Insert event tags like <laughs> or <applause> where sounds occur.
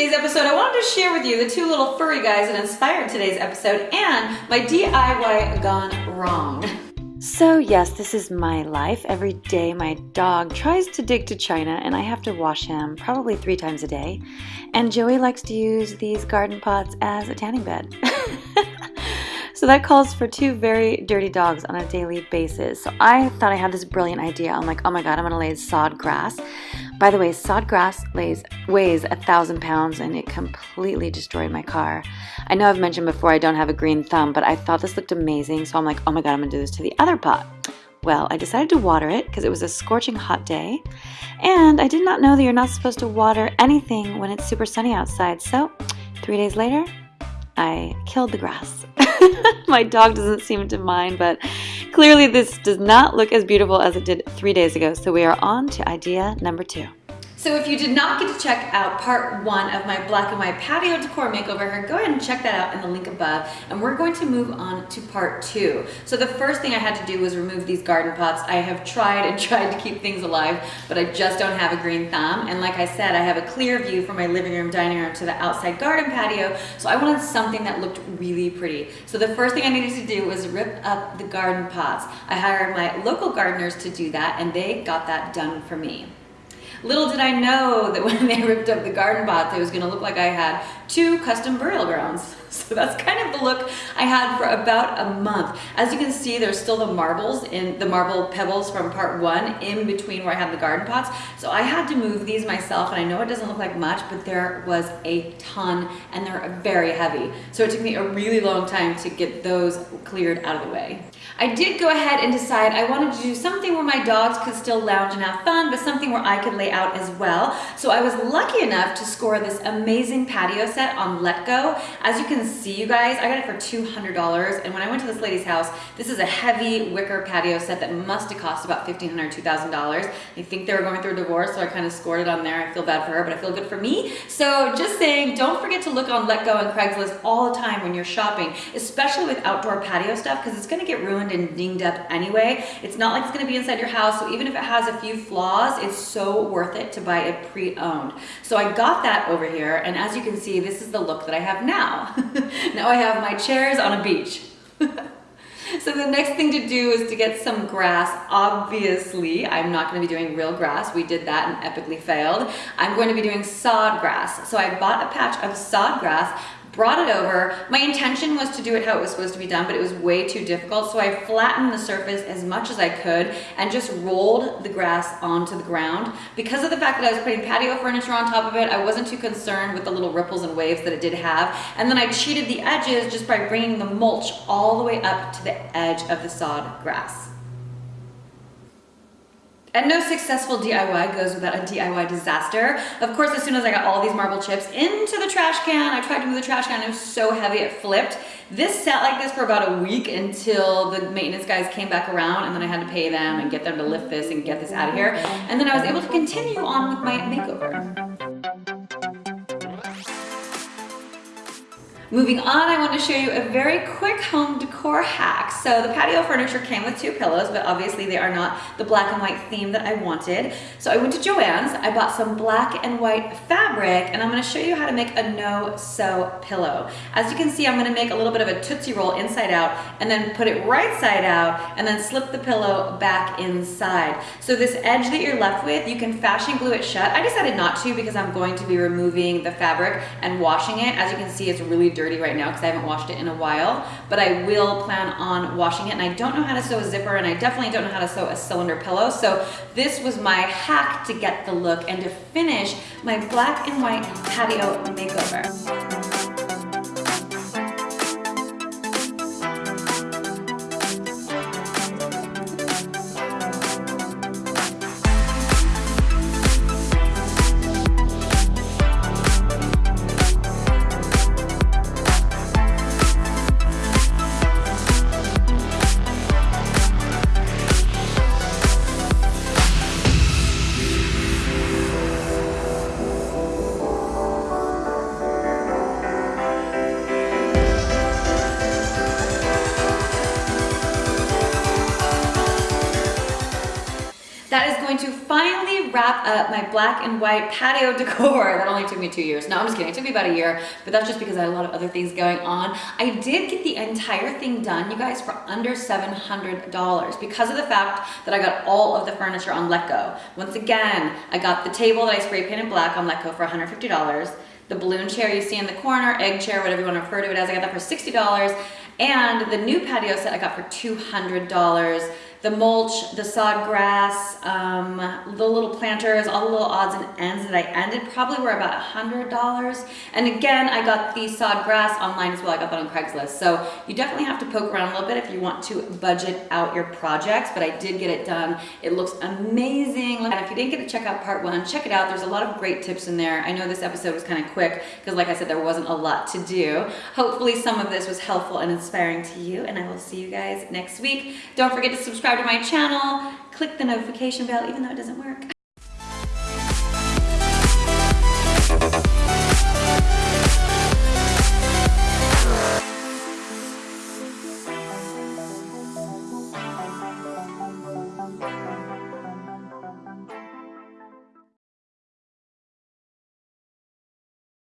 today's episode, I wanted to share with you the two little furry guys that inspired today's episode and my DIY gone wrong. So, yes, this is my life. Every day, my dog tries to dig to China, and I have to wash him probably three times a day. And Joey likes to use these garden pots as a tanning bed. <laughs> so, that calls for two very dirty dogs on a daily basis. So, I thought I had this brilliant idea. I'm like, oh my god, I'm gonna lay sod grass. By the way, sod grass lays, weighs a thousand pounds and it completely destroyed my car. I know I've mentioned before I don't have a green thumb, but I thought this looked amazing, so I'm like, oh my god, I'm gonna do this to the other pot. Well, I decided to water it because it was a scorching hot day, and I did not know that you're not supposed to water anything when it's super sunny outside. So, three days later, I killed the grass. <laughs> my dog doesn't seem to mind, but Clearly this does not look as beautiful as it did three days ago, so we are on to idea number two. So if you did not get to check out part one of my black and white patio decor makeover, here, go ahead and check that out in the link above. And we're going to move on to part two. So the first thing I had to do was remove these garden pots. I have tried and <laughs> tried to keep things alive, but I just don't have a green thumb. And like I said, I have a clear view from my living room, dining room to the outside garden patio. So I wanted something that looked really pretty. So the first thing I needed to do was rip up the garden pots. I hired my local gardeners to do that and they got that done for me. Little did I know that when they <laughs> ripped up the garden pots, it was gonna look like I had two custom burial grounds. <laughs> So that's kind of the look I had for about a month. As you can see, there's still the marbles in the marble pebbles from part one in between where I had the garden pots. So I had to move these myself and I know it doesn't look like much, but there was a ton and they're very heavy. So it took me a really long time to get those cleared out of the way. I did go ahead and decide I wanted to do something where my dogs could still lounge and have fun, but something where I could lay out as well. So I was lucky enough to score this amazing patio set on Letgo. As you can see, you guys, I got it for $200. And when I went to this lady's house, this is a heavy wicker patio set that must have cost about $1,500, $2,000. I think they were going through a divorce, so I kind of scored it on there. I feel bad for her, but I feel good for me. So just saying, don't forget to look on Letgo and Craigslist all the time when you're shopping, especially with outdoor patio stuff, because it's gonna get ruined and dinged up anyway. It's not like it's gonna be inside your house, so even if it has a few flaws, it's so worth it to buy it pre-owned. So I got that over here, and as you can see, this is the look that I have now. <laughs> now I have my chairs on a beach. <laughs> So the next thing to do is to get some grass. Obviously, I'm not gonna be doing real grass. We did that and epically failed. I'm going to be doing sod grass. So I bought a patch of sod grass brought it over. My intention was to do it how it was supposed to be done, but it was way too difficult. So I flattened the surface as much as I could and just rolled the grass onto the ground. Because of the fact that I was putting patio furniture on top of it, I wasn't too concerned with the little ripples and waves that it did have. And then I cheated the edges just by bringing the mulch all the way up to the edge of the sod grass. And no successful DIY goes without a DIY disaster. Of course, as soon as I got all these marble chips into the trash can, I tried to move the trash can, it was so heavy it flipped. This sat like this for about a week until the maintenance guys came back around and then I had to pay them and get them to lift this and get this out of here. And then I was able to continue on with my makeover. Moving on, I want to show you a very quick home decor hack. So the patio furniture came with two pillows, but obviously they are not the black and white theme that I wanted. So I went to Joann's, I bought some black and white fabric, and I'm gonna show you how to make a no-sew pillow. As you can see, I'm gonna make a little bit of a Tootsie Roll inside out, and then put it right side out, and then slip the pillow back inside. So this edge that you're left with, you can fashion glue it shut. I decided not to because I'm going to be removing the fabric and washing it. As you can see, it's really dirty right now because I haven't washed it in a while, but I will plan on washing it. And I don't know how to sew a zipper and I definitely don't know how to sew a cylinder pillow. So this was my hack to get the look and to finish my black and white patio makeover. That is going to finally wrap up my black and white patio <laughs> decor. That only took me two years. No, I'm just kidding. It took me about a year, but that's just because I had a lot of other things going on. I did get the entire thing done, you guys, for under $700 because of the fact that I got all of the furniture on Letgo. Once again, I got the table that I spray painted black on Letgo for $150. The balloon chair you see in the corner, egg chair, whatever you want to refer to it as, I got that for $60. And the new patio set I got for $200 the mulch, the sod grass, um, the little planters, all the little odds and ends that I ended probably were about a $100. And again, I got the sod grass online as well. I got that on Craigslist. So you definitely have to poke around a little bit if you want to budget out your projects, but I did get it done. It looks amazing. And if you didn't get to check out part one, check it out. There's a lot of great tips in there. I know this episode was kind of quick because like I said, there wasn't a lot to do. Hopefully some of this was helpful and inspiring to you and I will see you guys next week. Don't forget to subscribe subscribe to my channel, click the notification bell, even though it doesn't work.